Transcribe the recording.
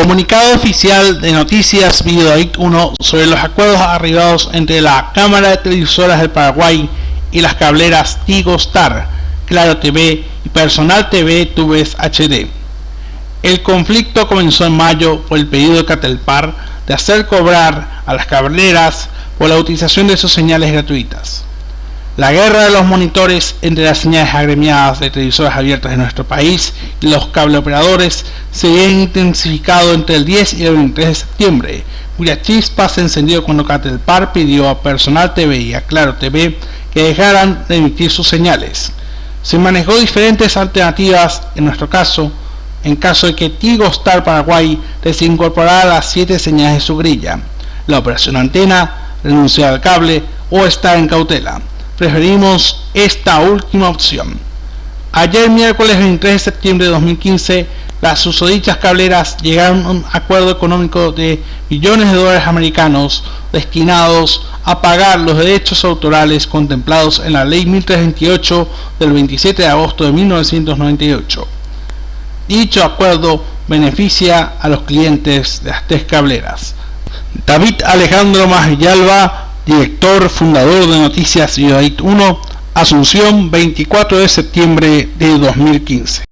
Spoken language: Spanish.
Comunicado oficial de Noticias Videoit 1 sobre los acuerdos arribados entre la Cámara de Televisoras del Paraguay y las cableras Tigo Star, Claro TV y Personal TV Tubes HD. El conflicto comenzó en mayo por el pedido de Catelpar de hacer cobrar a las cableras por la utilización de sus señales gratuitas. La guerra de los monitores entre las señales agremiadas de televisores abiertas de nuestro país y los cableoperadores se había intensificado entre el 10 y el 23 de septiembre, cuya chispa se encendió cuando Catelpar pidió a Personal TV y a Claro TV que dejaran de emitir sus señales. Se manejó diferentes alternativas en nuestro caso, en caso de que Tigo Star Paraguay desincorporara las 7 señales de su grilla, la operación antena, renunciar al cable o estar en cautela preferimos esta última opción. Ayer miércoles 23 de septiembre de 2015, las susodichas cableras llegaron a un acuerdo económico de millones de dólares americanos destinados a pagar los derechos autorales contemplados en la Ley 1328 del 27 de agosto de 1998. Dicho acuerdo beneficia a los clientes de las tres cableras. David Alejandro Villalba director fundador de Noticias Ciudad 1, Asunción, 24 de septiembre de 2015.